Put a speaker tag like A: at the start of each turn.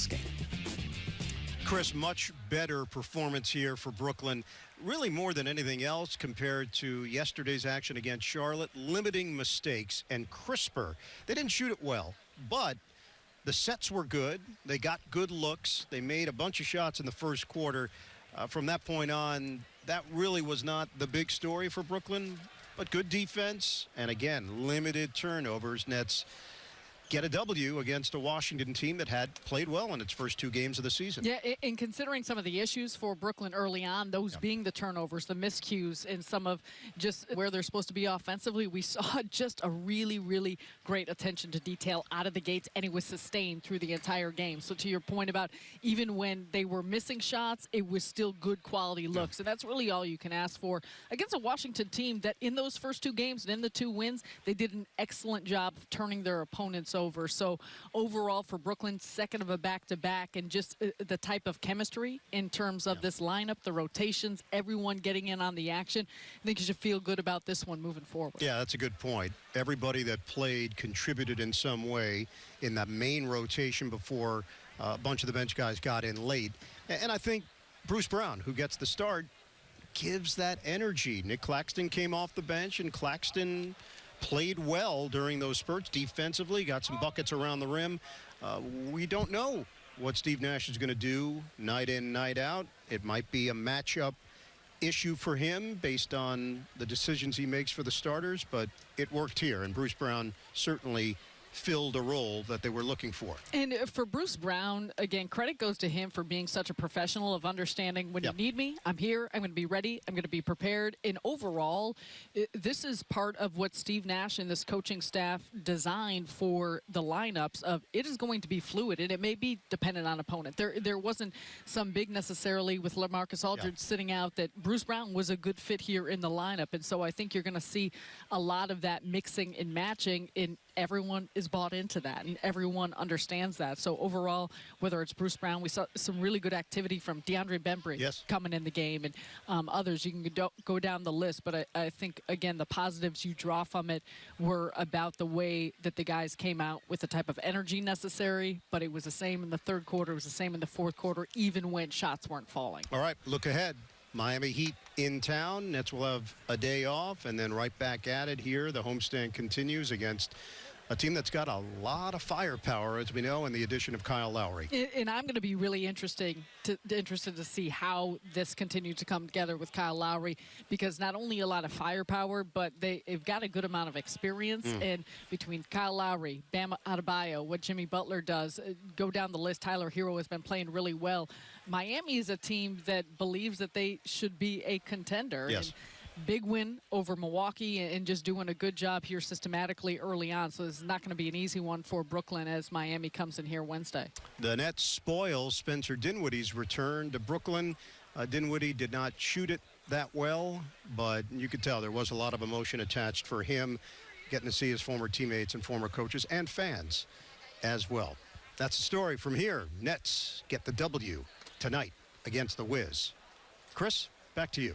A: this game.
B: Chris, much better performance here for Brooklyn. Really more than anything else compared to yesterday's action against Charlotte, limiting mistakes and crisper. They didn't shoot it well, but the sets were good. They got good looks. They made a bunch of shots in the first quarter. Uh, from that point on, that really was not the big story for Brooklyn, but good defense and again, limited turnovers. Nets get a W against a Washington team that had played well in its first two games of the season.
C: Yeah, and considering some of the issues for Brooklyn early on, those yeah. being the turnovers, the miscues, and some of just where they're supposed to be offensively, we saw just a really, really great attention to detail out of the gates, and it was sustained through the entire game. So to your point about even when they were missing shots, it was still good quality looks, yeah. and that's really all you can ask for against a Washington team that in those first two games and in the two wins, they did an excellent job of turning their opponents over. So overall for Brooklyn, second of a back-to-back and just uh, the type of chemistry in terms of yeah. this lineup, the rotations, everyone getting in on the action. I think you should feel good about this one moving forward.
B: Yeah, that's a good point. Everybody that played contributed in some way in that main rotation before uh, a bunch of the bench guys got in late. And I think Bruce Brown, who gets the start, gives that energy. Nic Claxton came off the bench, and Claxton played well during those spurts defensively, got some buckets around the rim. Uh, we don't know what Steve Nash is going to do night in, night out. It might be a matchup issue for him based on the decisions he makes for the starters, but it worked here, and Bruce Brown certainly filled a role that they were looking for.
C: And uh, for Bruce Brown, again, credit goes to him for being such a professional of understanding when yep. you need me, I'm here, I'm going to be ready, I'm going to be prepared. And overall, this is part of what Steve Nash and this coaching staff designed for the lineups of it is going to be fluid and it may be dependent on opponent. There there wasn't some big necessarily with LaMarcus Aldridge yep. sitting out that Bruce Brown was a good fit here in the lineup. And so I think you're going to see a lot of that mixing and matching in everyone is bought into that and everyone understands that. So overall, whether it's Bruce Brown, we saw some really good activity from DeAndre Bembry
B: yes.
C: coming in the game and um, others. You can go down the list, but I, I, think, again, the positives you draw from it were about the way that the guys came out with the type of energy necessary, but it was the same in the third quarter, it was the same in the fourth quarter, even when shots weren't falling.
B: All right, look ahead. Miami Heat in town. Nets will have a day off and then right back at it here. The homestand continues against a team that's got a lot of firepower, as we know, in the addition of Kyle Lowry.
C: And I'm going to be really interesting to, interested to see how this continues to come together with Kyle Lowry, because not only a lot of firepower, but they, have got a good amount of experience. Mm. And between Kyle Lowry, Bam Adebayo, what Jimmy Butler does, uh, go down the list. Tyler Herro has been playing really well. Miami is a team that believes that they should be a contender.
B: Yes.
C: And, big win over Milwaukee and just doing a good job here systematically early on. So this is not going to be an easy one for Brooklyn as Miami comes in here Wednesday.
B: The Nets spoil Spencer Dinwiddie's return to Brooklyn. Uh, Dinwiddie did not shoot it that well, but you could tell there was a lot of emotion attached for him, getting to see his former teammates and former coaches and fans as well. That's the story from here. Nets get the W tonight against the Wiz. Chris, back to you.